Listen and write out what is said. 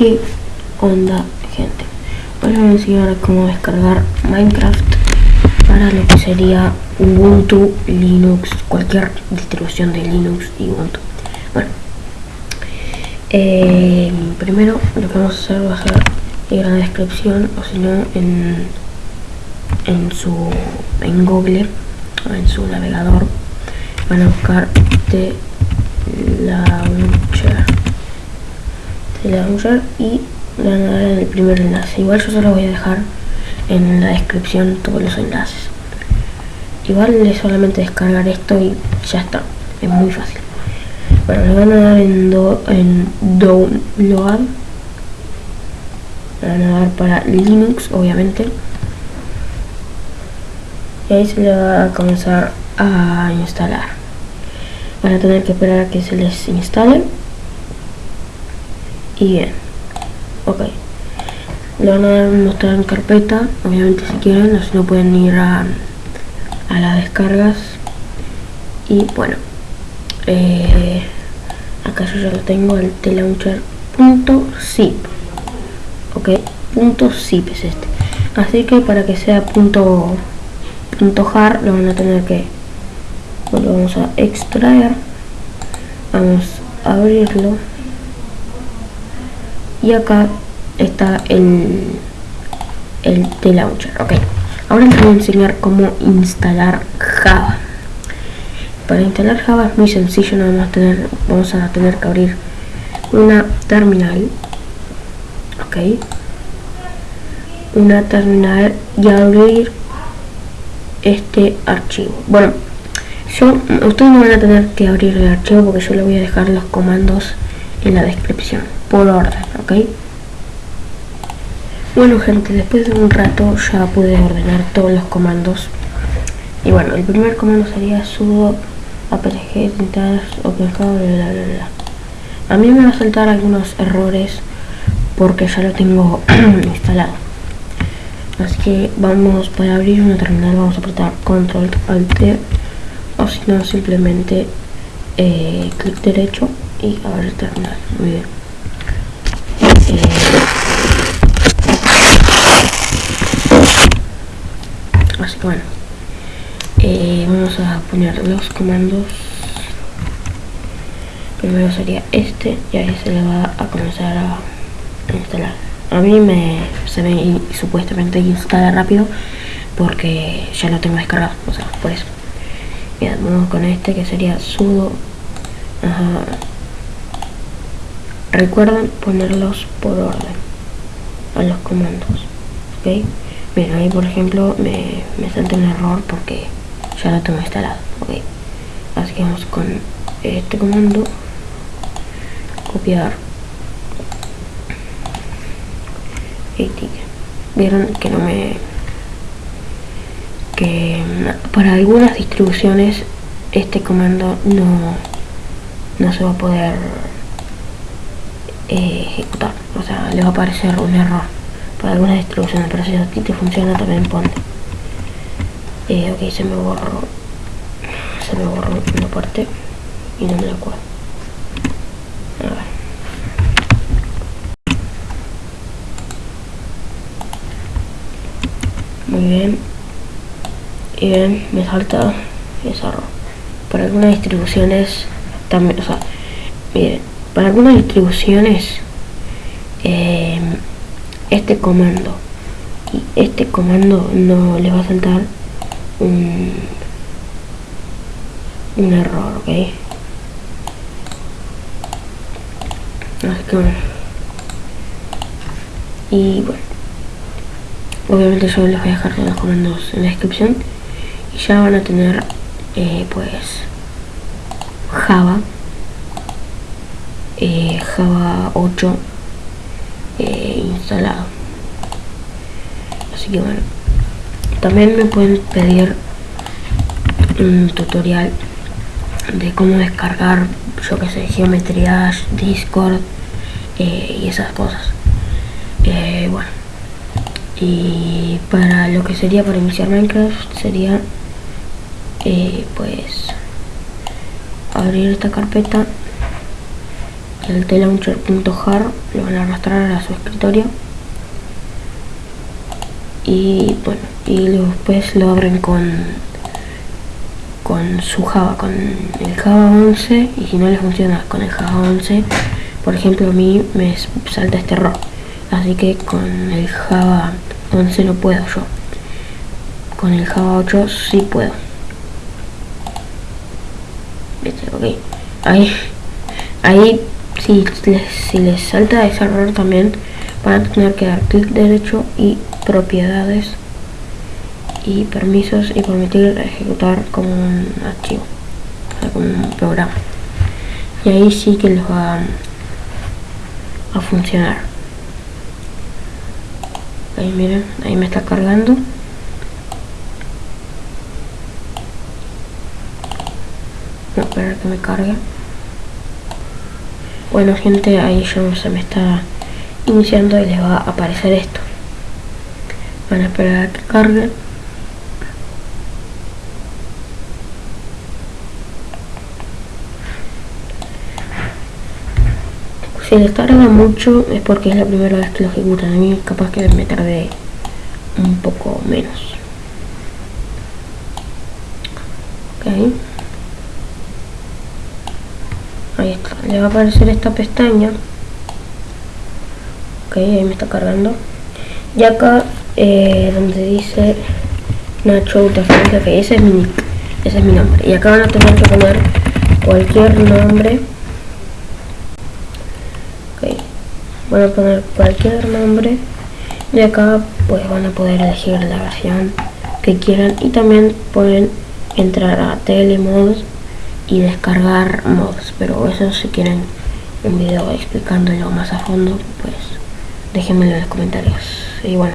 ¿Qué onda gente? Hoy les voy a enseñar cómo descargar Minecraft para lo que sería Ubuntu, Linux, cualquier distribución de Linux y Ubuntu. Bueno, eh, primero lo que vamos a hacer va a ser ir a la descripción o si no en, en su en Google o en su navegador van a buscar de launcher y le van a dar el primer enlace. Igual yo solo voy a dejar en la descripción todos los enlaces. Igual es solamente descargar esto y ya está es muy fácil. Bueno le van a dar en, do, en download. Le van a dar para Linux obviamente. Y ahí se le va a comenzar a instalar. Van a tener que esperar a que se les instale y bien. Ok. Le van a mostrar en carpeta. Obviamente si quieren o si no pueden ir a, a las descargas. Y bueno eh, acá yo ya lo tengo el tlauncher.zip ok punto zip es este. Así que para que sea punto punto jar lo van a tener que lo vamos a extraer. Vamos a abrirlo y acá está el el T-Launcher, ok. Ahora les voy a enseñar cómo instalar Java. Para instalar Java es muy sencillo, no vamos a tener, vamos a tener que abrir una terminal ok. Una terminal y abrir este archivo. Bueno yo, ustedes no van a tener que abrir el archivo porque yo le voy a dejar los comandos en la descripción por orden ok bueno gente después de un rato ya pude ordenar todos los comandos. Y bueno el primer comando sería sudo apg intentar open bla bla bla a mí me va a saltar algunos errores porque ya lo tengo instalado. Así que vamos para abrir una terminal vamos a apretar control alt o si no simplemente eh, clic derecho y abrir terminal muy bien. Eh, así que bueno. Eh, vamos a poner los comandos. Primero sería este y ahí se le va a comenzar a instalar. A mí me se ve supuestamente instala rápido porque ya lo tengo descargado o sea por eso. Vamos con este que sería sudo. Recuerden ponerlos por orden a los comandos ok bien ahí por ejemplo me, me salta un error porque ya lo tengo instalado ok así que vamos con este comando copiar. Vieron que no me que para algunas distribuciones este comando no, no se va a poder ejecutar. O sea le va a aparecer un error. Para algunas distribuciones pero si a ti te funciona también ponte. Eh, ok se me borró. Se me borró una parte y no me la acuerdo. Muy bien. Y ven me salta ese error. Para algunas distribuciones también o sea miren para algunas distribuciones eh, este comando. Y este comando no le va a saltar un, un error ok así que bueno. Y bueno obviamente yo les voy a dejar los comandos en la descripción. Ya van a tener eh, pues Java Java 8 eh, instalado. Así que bueno también me pueden pedir un tutorial de cómo descargar yo que sé geometría discord y esas cosas. Bueno y para lo que sería para iniciar minecraft sería eh, pues abrir esta carpeta el tlauncher.jar lo van a arrastrar a su escritorio. Y bueno y después lo abren con con su Java, con el Java 11 y si no les funciona con el Java 11 por ejemplo a mí me salta este error. Así que con el Java 11 no puedo yo. Con el Java 8 sí puedo. Ok. Ahí ahí si les, si les salta ese error también van a tener que dar clic derecho y propiedades y permisos y permitir ejecutar como un archivo como un programa. Y ahí sí que les va a funcionar. Ahí miren ahí me está cargando. No esperar que me cargue bueno gente ahí ya se me está iniciando y les va a aparecer esto. Van a esperar a que cargue. Si les tarda mucho es porque es la primera vez que lo ejecutan. A mí capaz que me tardé un poco menos ahí está, le va a aparecer esta pestaña. Ok, ahí me está cargando. Y acá eh, donde dice Nacho Utafrente, ok, ese es mi ese es mi nombre. Y acá van a tener que poner cualquier nombre. Ok, van a poner cualquier nombre. Y acá pues van a poder elegir la versión que quieran. Y también pueden entrar a telemods y descargar mods pero eso si quieren un video explicándolo más a fondo pues déjenmelo en los comentarios. Y bueno